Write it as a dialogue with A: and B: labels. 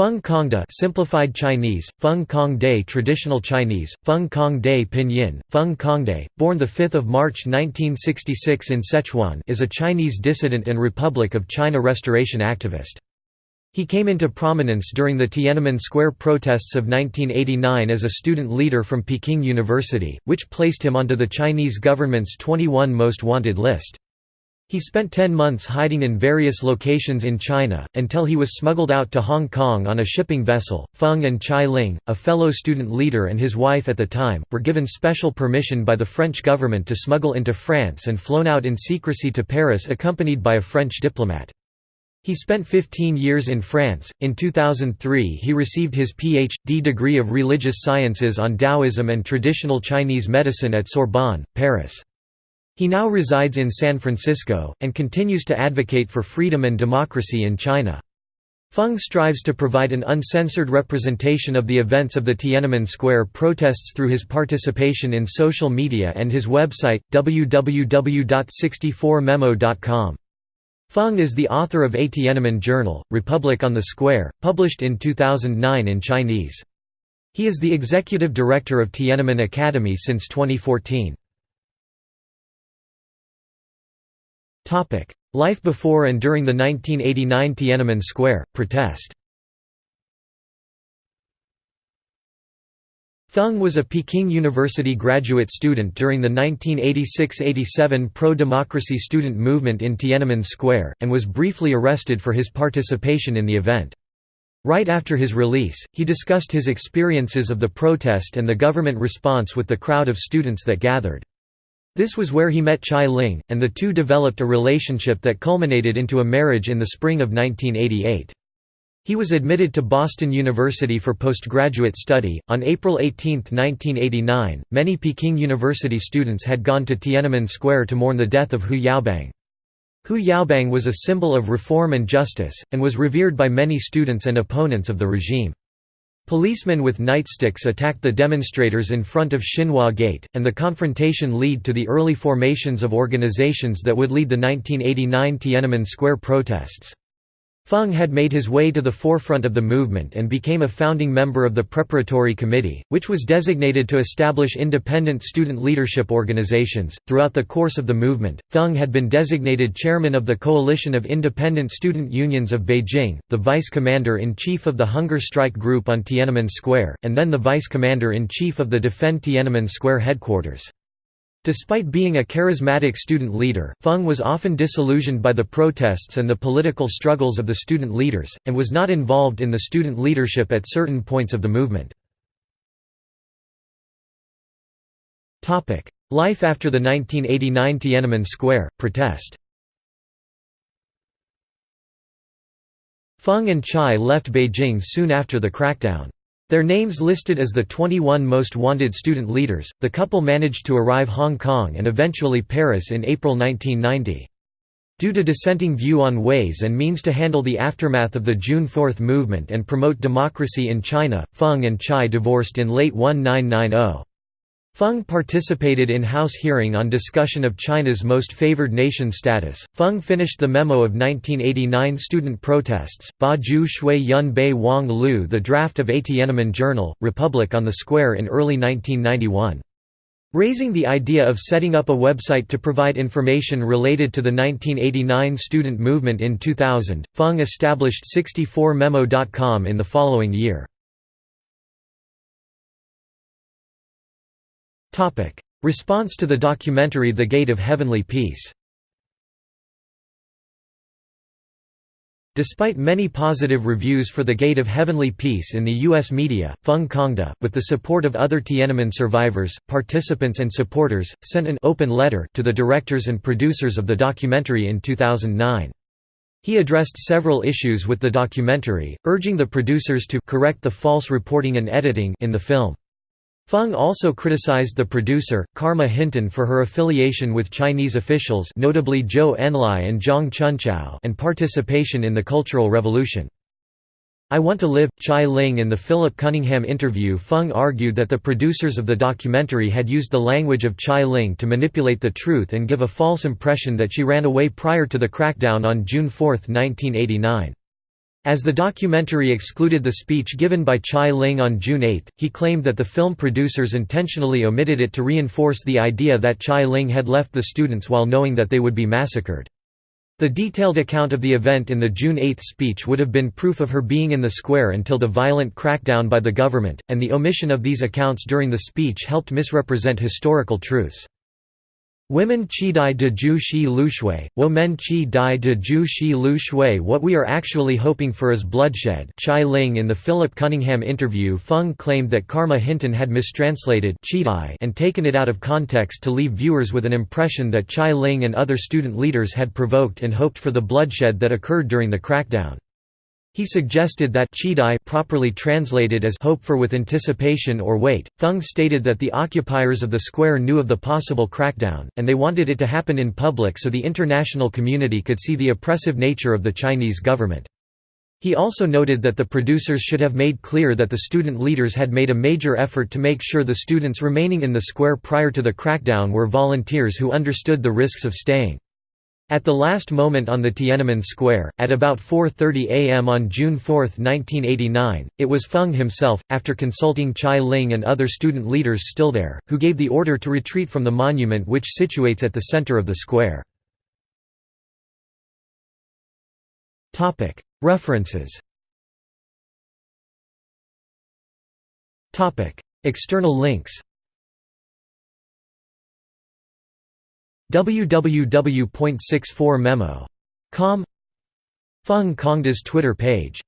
A: Feng Congde simplified Chinese, Feng Congde traditional Chinese, Feng Congde pinyin, Feng Congde, born 5 March 1966 in Sichuan is a Chinese dissident and Republic of China restoration activist. He came into prominence during the Tiananmen Square protests of 1989 as a student leader from Peking University, which placed him onto the Chinese government's 21 most wanted list. He spent 10 months hiding in various locations in China, until he was smuggled out to Hong Kong on a shipping vessel. Feng and Chai Ling, a fellow student leader and his wife at the time, were given special permission by the French government to smuggle into France and flown out in secrecy to Paris accompanied by a French diplomat. He spent 15 years in France. In 2003, he received his Ph.D. degree of religious sciences on Taoism and traditional Chinese medicine at Sorbonne, Paris. He now resides in San Francisco, and continues to advocate for freedom and democracy in China. Feng strives to provide an uncensored representation of the events of the Tiananmen Square protests through his participation in social media and his website, www.64memo.com. Feng is the author of A Tiananmen Journal, Republic on the Square, published in 2009 in Chinese. He is the executive director of Tiananmen Academy since 2014. Life before and during the 1989 Tiananmen Square protest Thung was a Peking University graduate student during the 1986–87 pro-democracy student movement in Tiananmen Square, and was briefly arrested for his participation in the event. Right after his release, he discussed his experiences of the protest and the government response with the crowd of students that gathered. This was where he met Chai Ling, and the two developed a relationship that culminated into a marriage in the spring of 1988. He was admitted to Boston University for postgraduate study. On April 18, 1989, many Peking University students had gone to Tiananmen Square to mourn the death of Hu Yaobang. Hu Yaobang was a symbol of reform and justice, and was revered by many students and opponents of the regime. Policemen with nightsticks attacked the demonstrators in front of Xinhua Gate, and the confrontation led to the early formations of organizations that would lead the 1989 Tiananmen Square protests. Feng had made his way to the forefront of the movement and became a founding member of the Preparatory Committee, which was designated to establish independent student leadership organizations. Throughout the course of the movement, Feng had been designated chairman of the Coalition of Independent Student Unions of Beijing, the vice commander in chief of the Hunger Strike Group on Tiananmen Square, and then the vice commander in chief of the Defend Tiananmen Square headquarters. Despite being a charismatic student leader, Feng was often disillusioned by the protests and the political struggles of the student leaders, and was not involved in the student leadership at certain points of the movement. Life after the 1989 Tiananmen Square protest Feng and Chai left Beijing soon after the crackdown. Their names listed as the 21 most wanted student leaders, the couple managed to arrive Hong Kong and eventually Paris in April 1990. Due to dissenting view on ways and means to handle the aftermath of the June 4 movement and promote democracy in China, Feng and Chai divorced in late 1990. Feng participated in House hearing on discussion of China's most favored nation status. Feng finished the memo of 1989 student protests, Ba Ju Shui Yun Bei Wang Lu the draft of A Tiananmen Journal, Republic on the Square in early 1991. Raising the idea of setting up a website to provide information related to the 1989 student movement in 2000, Feng established 64memo.com in the following year. Response to the documentary The Gate of Heavenly Peace Despite many positive reviews for The Gate of Heavenly Peace in the U.S. media, Feng Congde, with the support of other Tiananmen survivors, participants and supporters, sent an open letter to the directors and producers of the documentary in 2009. He addressed several issues with the documentary, urging the producers to correct the false reporting and editing in the film. Feng also criticized the producer, Carma Hinton for her affiliation with Chinese officials notably Zhou Enlai and Zhang Chunqiao and participation in the Cultural Revolution. I Want to Live, Chai Ling In the Philip Cunningham interview Feng argued that the producers of the documentary had used the language of Chai Ling to manipulate the truth and give a false impression that she ran away prior to the crackdown on June 4, 1989. As the documentary excluded the speech given by Chai Ling on June 8, he claimed that the film producers intentionally omitted it to reinforce the idea that Chai Ling had left the students while knowing that they would be massacred. The detailed account of the event in the June 8 speech would have been proof of her being in the square until the violent crackdown by the government, and the omission of these accounts during the speech helped misrepresent historical truths. Women chi dai de ju shi lu shui, wo men chi dai de ju shi lu shui What we are actually hoping for is bloodshed Chai Ling in the Philip Cunningham interview Feng claimed that Carma Hinton had mistranslated and taken it out of context to leave viewers with an impression that Chai Ling and other student leaders had provoked and hoped for the bloodshed that occurred during the crackdown. He suggested that Chidai properly translated as hope for with anticipation or wait. Thung stated that the occupiers of the square knew of the possible crackdown, and they wanted it to happen in public so the international community could see the oppressive nature of the Chinese government. He also noted that the producers should have made clear that the student leaders had made a major effort to make sure the students remaining in the square prior to the crackdown were volunteers who understood the risks of staying. At the last moment on the Tiananmen Square, at about 4.30 am on June 4, 1989, it was Feng himself, after consulting Chai Ling and other student leaders still there, who gave the order to retreat from the monument which situates at the center of the square. References. External links www.64memo.com Feng Congde's Twitter page